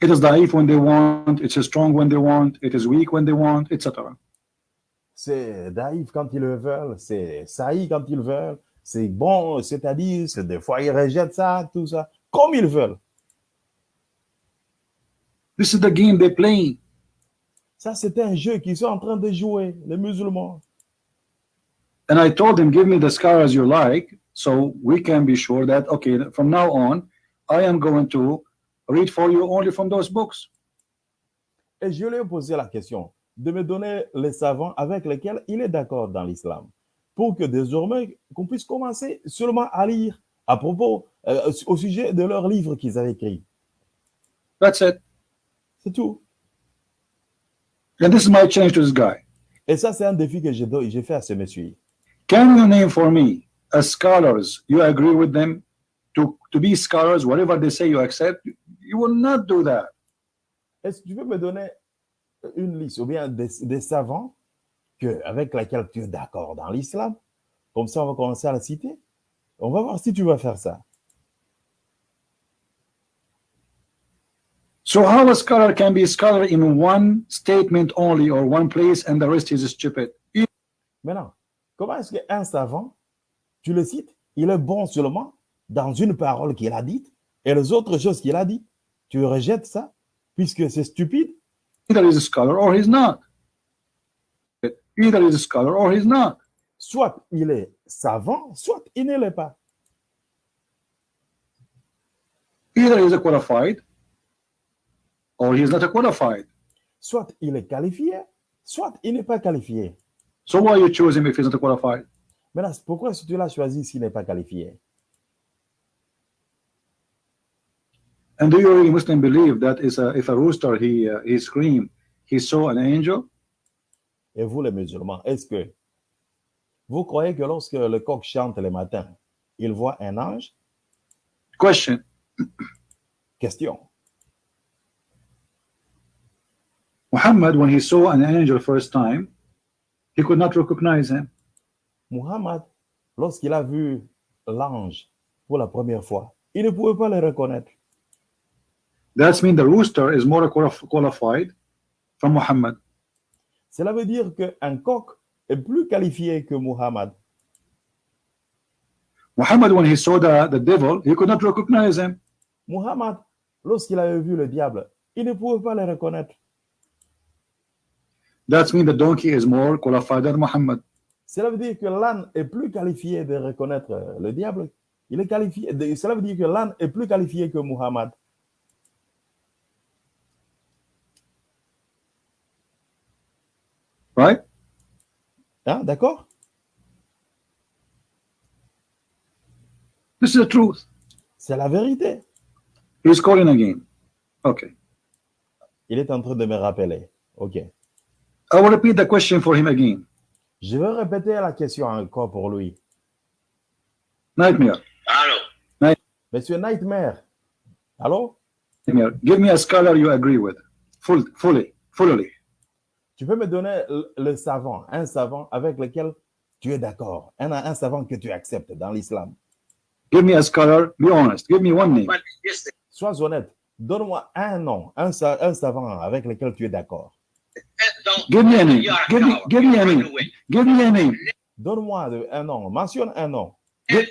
It is daif when they want. It's strong when they want. It is weak when they want, etc. C'est naïf quand ils le veulent. C'est saï quand ils veulent. C'est bon, c'est-à-dire, c'est des fois, ils rejettent ça, tout ça, comme ils veulent. This is the game they playing. Ça, c'est un jeu qu'ils sont en train de jouer, les musulmans. And I told him, give me the scar as you like, so we can be sure that okay, from now on, I am going to read for you only from those books. Et je lui ai posé la question de me donner les savants avec lesquels il est d'accord dans l'islam, pour que désormais, qu'on puisse commencer seulement à lire à propos, euh, au sujet de leurs livres qu'ils avaient écrits. That's it. C'est tout. And this is my challenge to this guy. Et ça, c'est un défi que j'ai fait à ce monsieur. Can you name for me as scholars you agree with them? To, to be scholars, whatever they say you accept? You will not do that. Est-ce que tu peux me donner une liste ou bien des, des savants que, avec lesquels tu es d'accord dans l'islam? Comme ça, on va commencer à la citer. On va voir si tu vas faire ça. So how a scholar can be a scholar in one statement only or one place and the rest is stupid? Maintenant, comment est-ce qu'un savant, tu le cites, il est bon seulement dans une parole qu'il a dite et les autres choses qu'il a dites, tu rejettes ça puisque c'est stupide? Either he's a scholar or he's not. Either he's a scholar or he's not. Soit il est savant, soit il ne l'est pas. Either he's a qualified or he's not a qualified. Soit il est qualifié, soit il n'est pas qualifié. So why you choose him if he's not qualified? Maintenant, pourquoi est-ce que tu l'as choisi s'il n'est pas qualifié? And do you really Muslim believe that is a, if a rooster he uh, he scream he saw an angel? Et vous, les musulmans, est-ce que vous croyez que lorsque le coq chante le matin, il voit un ange? Question. Question. Muhammad, when he saw an angel first time, he could not recognize him. Muhammad, lorsqu'il a vu l'ange pour la première fois, il ne pouvait pas le reconnaître. That's mean the rooster is more qualif- qualified from Muhammad. Cela veut dire qu'un coq est plus qualifié que Muhammad. Muhammad, when he saw the, the devil, he could not recognize him. Muhammad, lorsqu'il avait vu le diable, il ne pouvait pas le reconnaître. That's mean the donkey is more qualified than Muhammad. Cela veut dire que l'âne est plus qualifié de reconnaître le diable. Il est qualifié. de- cela veut dire que l'âne est plus qualifié que Muhammad. Right? Hein, D'accord This is the truth. C'est la vérité. He's calling again. Okay. Il est en train de me rappeler. OK. I will repeat the question for him again. Je vais répéter la question encore pour lui. Nightmare. Alors, Monsieur Nightmare. Allô? Nightmare. Give me a scholar you agree with. Full, fully, fully. Tu peux me donner le savant, un savant avec lequel tu es d'accord, un, un savant que tu acceptes dans l'islam. Give me a scholar, be honest, give me one name. Sois honnête, donne-moi un nom, un, un savant avec lequel tu es d'accord. Give me a name, give me, give me a name, give me a name. Donne-moi un nom, mentionne un nom. Give,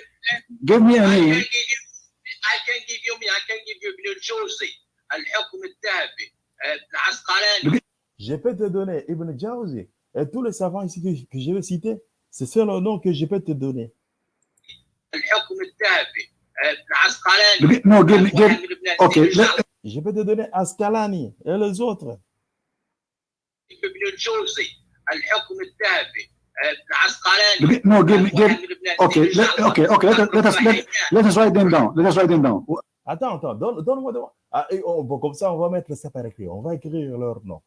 give me a name. I can give you me, I can give you Ibn al-Jawzi, al-Hukm al-Dhabi, al-Asqalani. Uh, je peux te donner Ibn Jawzi et tous les savants ici que, que je vais citer, c'est ça le nom que je peux te donner. Non, give Je peux te donner Ascalani et les autres. No, give me, give Okay, let, us let, us write them down. Let us write them down. Attends, attends. Donne-moi, donne-moi. Ah, comme ça, on va mettre ça par écrit. On va écrire leur nom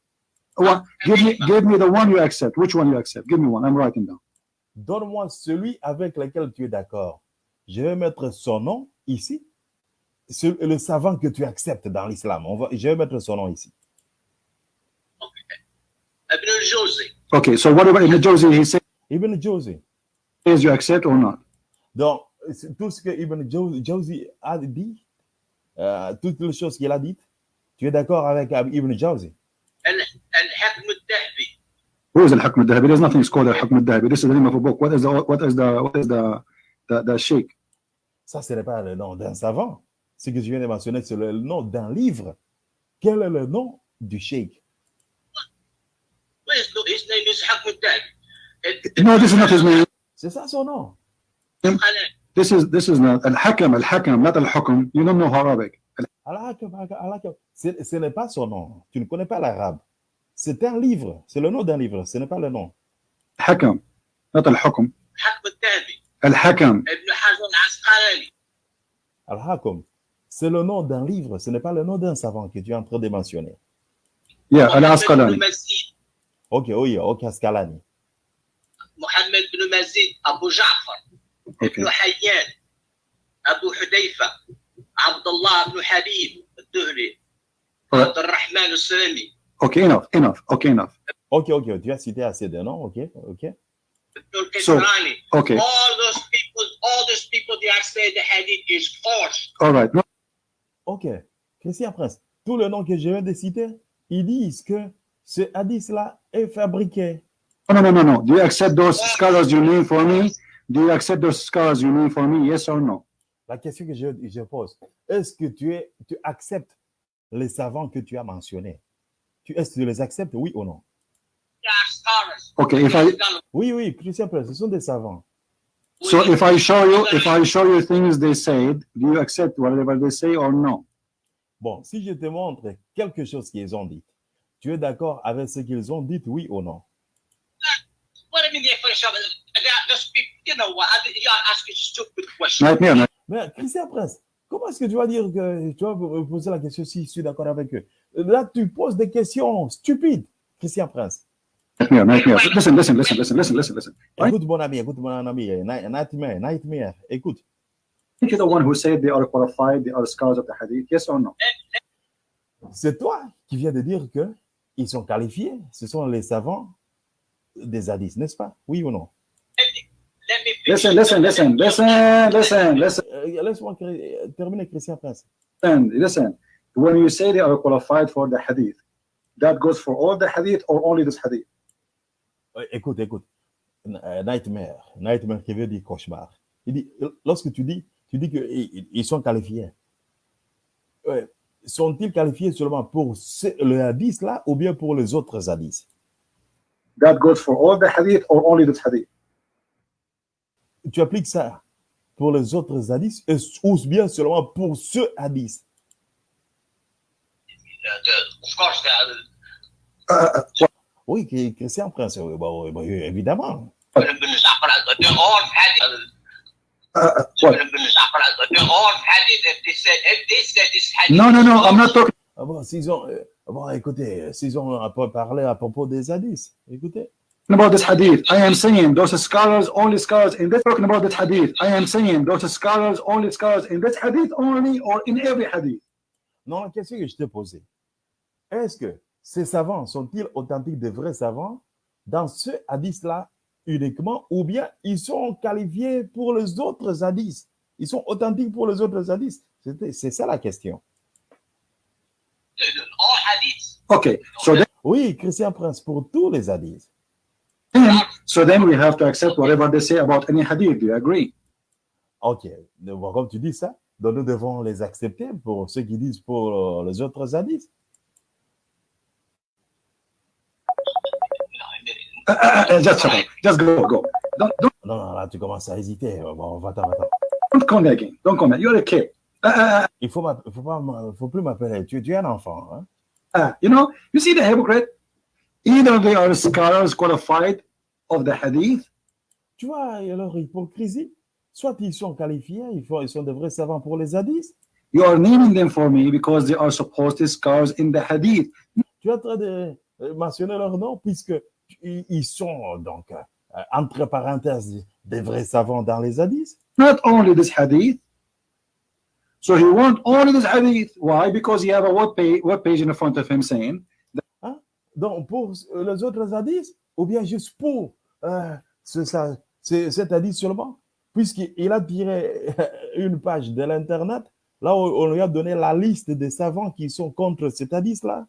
well, ah, give me, give me the one you accept. Which one you accept? Give me one. I'm writing down. Donne-moi celui avec lequel tu es d'accord. Je vais mettre son nom ici. Le savant que tu acceptes dans l'islam. Je vais mettre son nom ici. Okay. Ibn al-Jawzi. Okay, so what about Ibn al-Jawzi? He says, Ibn al-Jawzi. You accept or not? Donc, tout ce que Ibn Jawzi a dit, euh, toutes les choses qu'il a dites, tu es d'accord avec euh, Ibn Jawzi? Is? There's nothing is called. This is the name of a book. What is the, what is the, what is the, the, sheikh? Ça, ce n'est pas le nom d'un savant. Ce que je viens de mentionner, c'est le nom d'un livre. Quel est le nom du sheikh? His name this is not his name. C'est ça son nom. This is, this is not al-Hakam, al-Hakam, not al-Hukm. You don't know Arabic. Al-Hakam. Ce n'est pas son nom. Tu ne connais pas l'arabe. C'est un livre, c'est le nom d'un livre, ce n'est pas le nom. Hakam. Nota al-Hakam. Al-Hakam. Al-Hakam. C'est le nom d'un livre, ce n'est pas le nom d'un savant que tu es en train de mentionner. Yeah, al-Asqalani. Ok, oh oui, ok, Asqalani. Mohamed ibn Mazid, Abu Ja'far, Ibn Hayyan, Abu Hudayfa, Abdullah ibn Habib, Duhri, Abdurrahman al-Sulami. Okay, enough, enough, okay, enough. Okay, okay, tu as cité assez de noms, okay, okay. So, okay. All those people, all those people, they are saying the hadith is false. All right. No. Ok, Christian Prince, tout le nom que je viens de citer, ils disent que ce hadith-là est fabriqué. Oh, no, no, no, no. Do you accept those scholars you name for me? Do you accept those scholars you name for me? Yes or no? La question que je, je pose, est-ce que tu, es, tu acceptes les savants que tu as mentionnés? Est-ce que tu les acceptes, oui ou non? Okay. If I Oui, oui, Christian Prince, ce sont des savants. so if I show you if I show you things they said, do you accept whatever they say or no? Bon, si je te montre quelque chose qu'ils ont dit, tu es d'accord avec ce qu'ils ont dit, oui ou non? Mais Christian Prince, comment est-ce que tu vas dire que tu vas poser la question si je suis d'accord avec eux? Là, tu poses des questions stupides, Christian Prince. Nightmare. Nightmare. Listen, listen, listen, listen, listen, listen, listen. Right? Écoute, mon ami, écoute, mon ami, Night- Nightmare, Nightmare, écoute. Think you're the one who said they are qualified, they are scholars of the hadith. Yes or no? C'est toi qui viens de dire que ils sont qualifiés, ce sont les savants des hadiths, n'est-ce pas Oui ou non. Listen, listen, listen, listen, listen, listen, Euh, Laisse-moi terminer, Christian Prince. listen. When you say they are qualified for the hadith, that goes for all the hadith or only this hadith? Euh, Écoute, écoute. Euh, Nightmare, Nightmare qui veut dire cauchemar. Il dit, lorsque tu dis, tu dis qu'ils ils sont qualifiés. Sont-ils qualifiés seulement pour ce- le hadith là ou bien pour les autres hadiths? That goes for all the hadith or only this hadith? Tu appliques ça pour les autres hadiths ou bien seulement pour ce hadith? Of course the Uh, uh, Oui, qui- Christian Prince, oui, bah, bah, évidemment. They're all hadith uh, uh, what? They say if they say this hadith No, no, is no. I'm not talking. Ah bon, s'ils ont, euh, bon, écoutez, s'ils ont un peu parlé à propos des hadiths, écoutez. about this hadith. I am saying those scholars, only scholars in this talking about this hadith. I am saying those scholars, only scholars in this hadith only or in every hadith. Non, la question que je t'ai posée, est-ce que ces savants sont-ils authentiques, de vrais savants, dans ce hadith-là uniquement, ou bien ils sont qualifiés pour les autres hadiths? Ils sont authentiques pour les autres hadiths? C'est ça la question. Okay, so then, Oui, Christian Prince, pour tous les hadiths. so then we have to accept whatever they say about any hadith. Do you agree? Ok, donc, comme tu dis ça, donc nous devons les accepter pour ceux qui disent pour euh, les autres hadiths. Just shut up. Just go, go. Don't, don't, Non, non, là, tu commences à hésiter. Bon, va-t'en, va-t'en. don't come there again. Don't come there. You're a kid. Uh, Il faut, faut, pas, faut plus m'appeler. Tu, tu es un enfant. Hein? uh, you know, you see the hypocrite? Either they are scholars qualified of the hadith, Tu vois leur hypocrisie Soit ils sont qualifiés, ils, font, ils sont de vrais savants pour les hadiths. you are naming them for me because they are supposed scholars in the hadith. Tu es en train de euh, mentionner leur nom puisque ils sont donc, euh, entre parenthèses, des vrais savants dans les hadiths. Not only this hadith. So he want only this hadith. Why? Because he have a web page, web page in front of him saying, Donc, pour euh, les autres hadiths, ou bien juste pour euh, ce, ça, ce- cet hadith seulement, puisqu'il a tiré [LAUGHS] une page de l'Internet, là où on lui a donné la liste des savants qui sont contre cet hadith-là.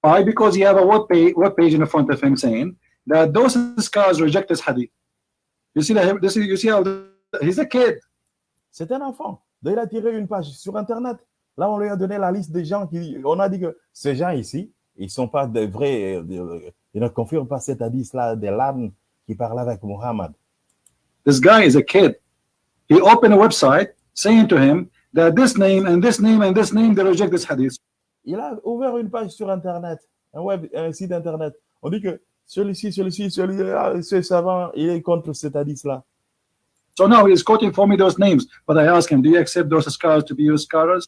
Why? Because he have a web page, web page in the front of him saying that those scholars reject this hadith. You see that? This is, you see how he's a kid. C'est un enfant. Il a tiré une page sur Internet. Là, on lui a donné la liste des gens qui. On a dit que ces gens ici, ils ne sont pas de vrais. euh, ils ne confirment pas cet hadith-là des l'âne qui parle avec Muhammad. This guy is a kid. he opened a website saying to him that this name and this name and this name they reject this hadith. Il a ouvert une page sur Internet, un, web, un site Internet. On dit que celui-ci, celui-ci, celui-là, ce savant, il est contre cet hadith-là. So now he is quoting for me those names, but I ask him, do you accept those scholars to be your scholars?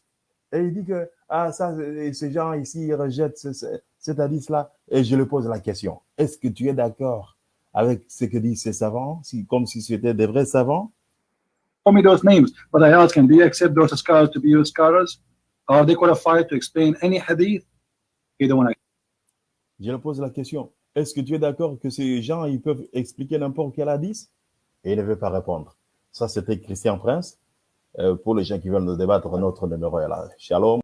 Et il dit que ah, ça, ces gens ici ils rejettent ce- ce- cet hadith-là. Et je lui pose la question est-ce que tu es d'accord avec ce que disent ces savants, si, comme si c'était des vrais savants? For me those names, but I ask him, do you accept those scholars to be your scholars? Are they qualified to explain any hadith? Don't. Je lui pose la question est-ce que tu es d'accord que ces gens ils peuvent expliquer n'importe quel hadith? Et il ne veut pas répondre. Ça, c'était Christian Prince. Euh, pour les gens qui veulent nous débattre, notre numéro est là. Shalom.